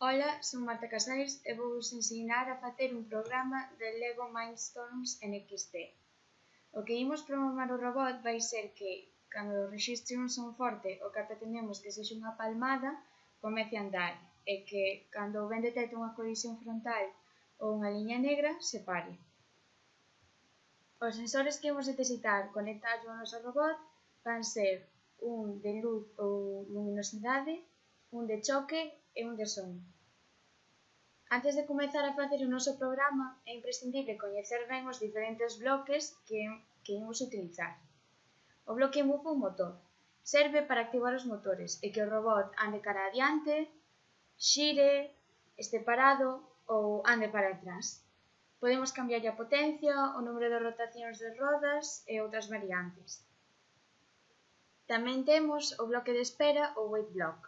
Ola, son Marta Casais e vouvos ensinar a facer un programa de Lego Mindstorms NXT. O que imos programar o robot vai ser que, cando registre un son forte o que pretendemos que sexa unha palmada, comece a andar e que, cando o ben detecte unha colisión frontal ou unha liña negra, se pare. Os sensores que imos necesitar conectar ao noso robot van ser un de luz ou luminosidade, un de choque e un de son. Antes de comezar a facer o noso programa, é imprescindible coñecer ben os diferentes bloques que, que imos utilizar. O bloque move un motor. Serve para activar os motores e que o robot ande cara adiante, xire, este parado ou ande para atrás. Podemos cambiar a potencia, o número de rotacións de rodas e outras variantes. Tamén temos o bloque de espera ou wait block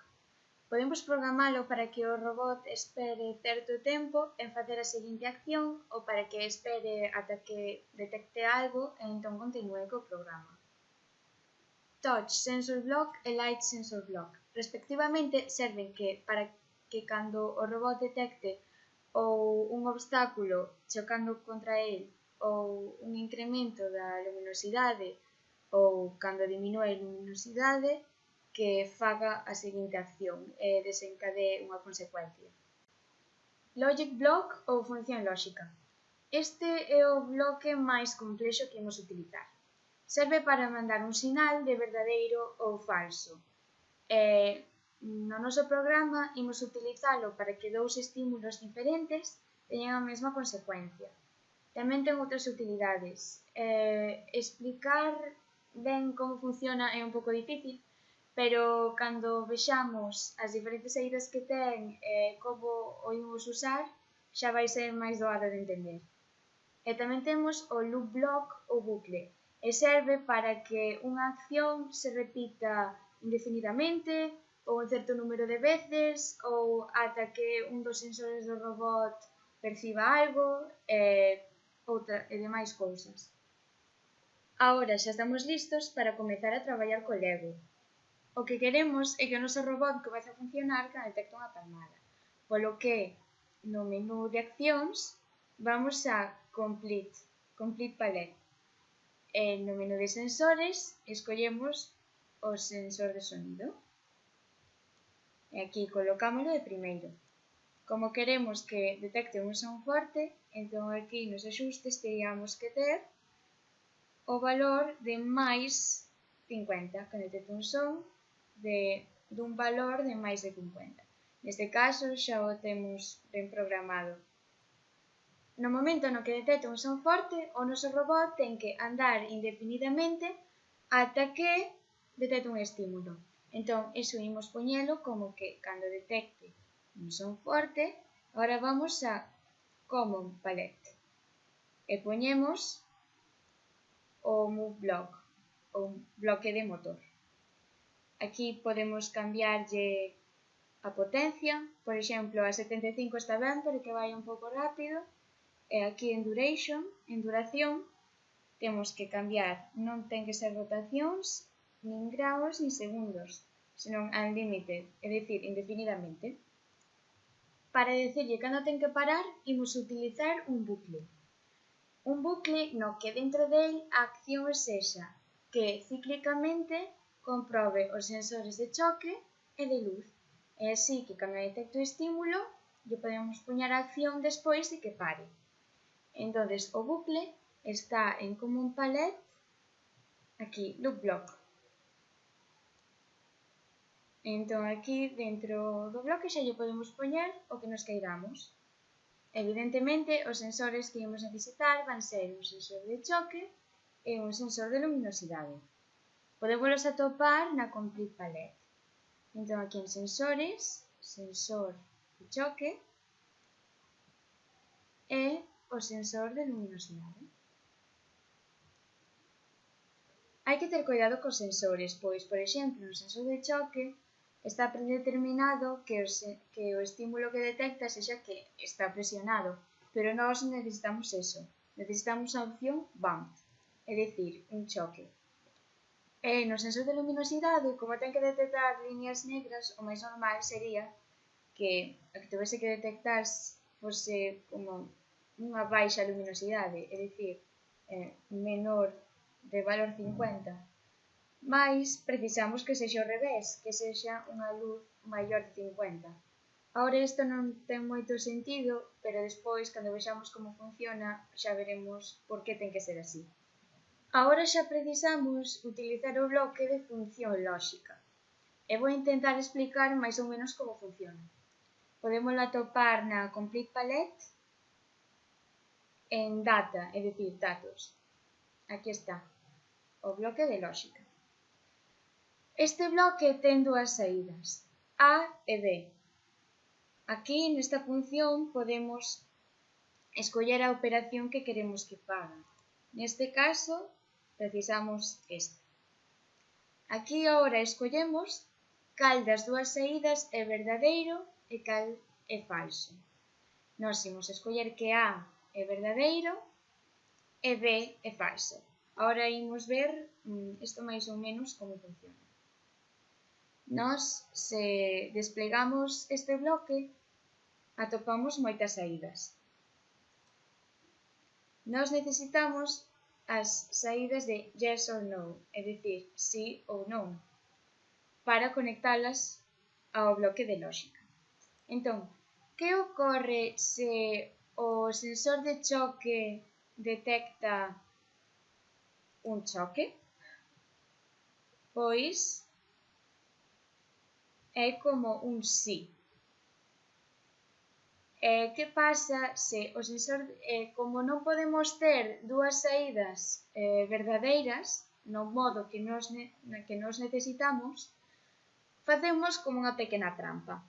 Podemos programalo para que o robot espere certo tempo en facer a seguinte acción ou para que espere ata que detecte algo e entón continue co programa. Touch Sensor Block e Light Sensor Block, respectivamente, serven que para que cando o robot detecte ou un obstáculo chocando contra el ou un incremento da luminosidade ou cando diminúe a luminosidade, que faga a seguinte acción e desencadee unha consecuencia. Logic block ou función lógica. Este é o bloque máis complexo que imos utilizar. Serve para mandar un sinal de verdadeiro ou falso. E no noso programa imos utilizalo para que dous estímulos diferentes teñan a mesma consecuencia. Tamén ten outras utilidades. Eh, explicar ben como funciona é un pouco difícil, pero cando vexamos as diferentes saídas que ten e como o imos usar, xa vai ser máis doado de entender. E tamén temos o loop block ou bucle, e serve para que unha acción se repita indefinidamente ou un certo número de veces ou ata que un dos sensores do robot perciba algo e, outra, e demais cousas. Agora xa estamos listos para comezar a traballar co Lego. O que queremos é que o noso robot comece a funcionar cando detecta unha palmada. Polo que no menú de accións vamos a Complete, complete Palette. E no menú de sensores escollemos o sensor de sonido. E aquí colocámoslo de primeiro. Como queremos que detecte un son forte, entón aquí nos axustes teríamos que ter o valor de máis 50, que detecte un son de, dun valor de máis de 50. Neste caso xa o temos ben programado. No momento no que detecta un son forte, o noso robot ten que andar indefinidamente ata que detecta un estímulo. Entón, iso imos poñelo como que cando detecte un son forte, agora vamos a Common Palette e poñemos o move block, o bloque de motor. Aquí podemos cambiarlle a potencia, por exemplo, a 75 está ben pero que vai un pouco rápido, e aquí en duration, en duración, temos que cambiar, non ten que ser rotacións, nin graus, nin segundos, senón unlimited, é dicir, indefinidamente. Para decirlle cando ten que parar, imos utilizar un bucle. Un bucle no que dentro del a acción sexa que cíclicamente comprobe os sensores de choque e de luz. É así que cando detecto o estímulo, lle podemos puñar a acción despois de que pare. Entonces o bucle está en Common Palette, aquí, Loop Block. Entón aquí dentro do bloque xa lle podemos poñer o que nos queiramos. Evidentemente, os sensores que imos necesitar van ser un sensor de choque e un sensor de luminosidade. Podemos atopar na Complete Palette. Entón aquí en sensores, sensor de choque e o sensor de luminosidade. Hai que ter cuidado cos sensores, pois, por exemplo, no sensor de choque está predeterminado que o, que o estímulo que detecta sexa que está presionado, pero nós necesitamos eso, necesitamos a opción BAMP, é dicir, un choque. E no sensor de luminosidade, como ten que detectar líneas negras, o máis normal sería que a que tivese que detectar fose como unha baixa luminosidade, é dicir, eh, menor de valor 50. Mais precisamos que sexa o revés, que sexa unha luz maior de 50. Ahora isto non ten moito sentido, pero despois, cando vexamos como funciona, xa veremos por que ten que ser así. Agora xa precisamos utilizar o bloque de función lóxica e vou intentar explicar máis ou menos como funciona. Podemos atopar na complete palette en data, é dicir, datos. Aquí está, o bloque de lógica. Este bloque ten dúas saídas, A e B. Aquí, nesta función, podemos escoller a operación que queremos que faga. Neste caso, precisamos esta. Aquí agora escollemos cal das dúas saídas é verdadeiro e cal é falso. Nós imos escoller que A é verdadeiro e B é falso. Agora imos ver mm, isto máis ou menos como funciona. Nós, se desplegamos este bloque, atopamos moitas saídas. Nós necesitamos as saídas de yes or no, é dicir, sí ou non, para conectalas ao bloque de lógica. Entón, que ocorre se o sensor de choque detecta un choque? Pois é como un sí. Eh, que pasa se o sensor, eh, como non podemos ter dúas saídas eh, verdadeiras, no modo que nos, que nos necesitamos, facemos como unha pequena trampa.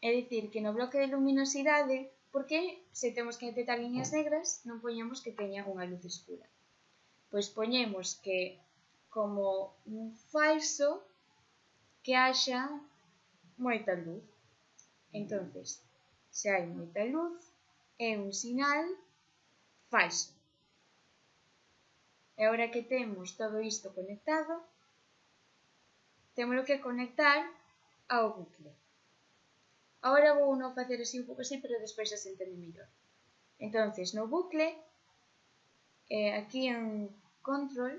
É dicir, que no bloque de luminosidade, porque se temos que detectar liñas negras, non poñemos que teña unha luz escura. Pois poñemos que como un falso que haxa moita luz. Entonces, se hai moita luz é un sinal falso. E agora que temos todo isto conectado, temos que conectar ao bucle. Agora vou non facer así un pouco así, pero despois xa se entende mellor. Entonces, no bucle, eh, aquí en control,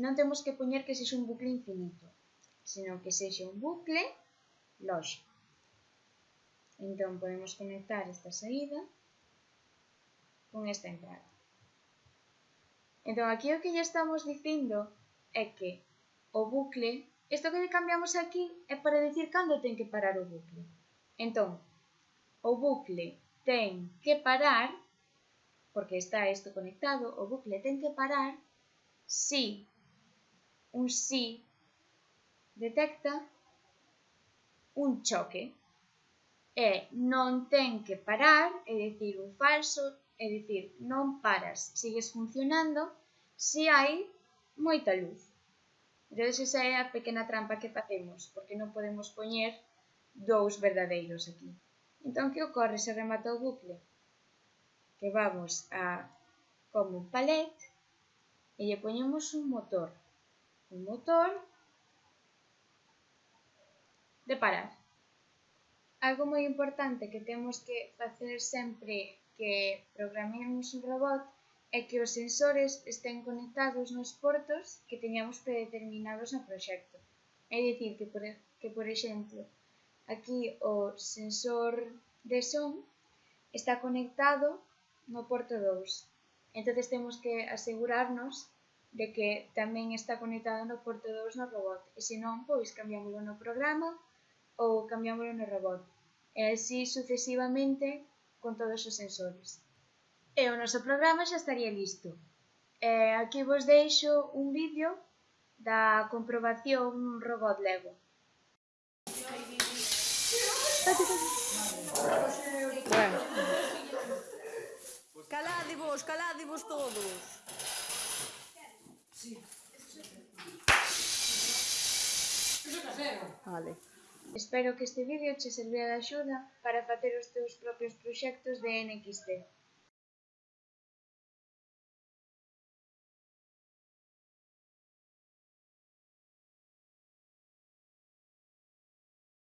non temos que poñer que sexa un bucle infinito, senón que sexa un bucle lógico. Entón, podemos conectar esta saída con esta entrada. Entón, aquí o que ya estamos dicindo é que o bucle, isto que cambiamos aquí é para dicir cando ten que parar o bucle. Entón, o bucle ten que parar, porque está isto conectado, o bucle ten que parar si un si detecta un choque é non ten que parar, é dicir, o falso, é dicir, non paras, sigues funcionando se hai moita luz. Entón, esa é a pequena trampa que facemos, porque non podemos poñer dous verdadeiros aquí. Entón, que ocorre se remata o bucle? Que vamos a como palet e lle poñemos un motor. Un motor de parar. Algo moi importante que temos que facer sempre que programemos un robot é que os sensores estén conectados nos portos que teñamos predeterminados no proxecto. É dicir, que por, que por exemplo, aquí o sensor de son está conectado no porto 2. Entonces temos que asegurarnos de que tamén está conectado no porto 2 no robot, e se non, pois cambiámoslo no programa ou cambiámoslo no robot e así sucesivamente con todos os sensores. E o noso programa xa estaría listo. E aquí vos deixo un vídeo da comprobación robot Lego. Bueno. Caládevos, caládevos todos. Sí. Vale. Espero que este vídeo che servia de axuda para facer os teus propios proxectos de NXT.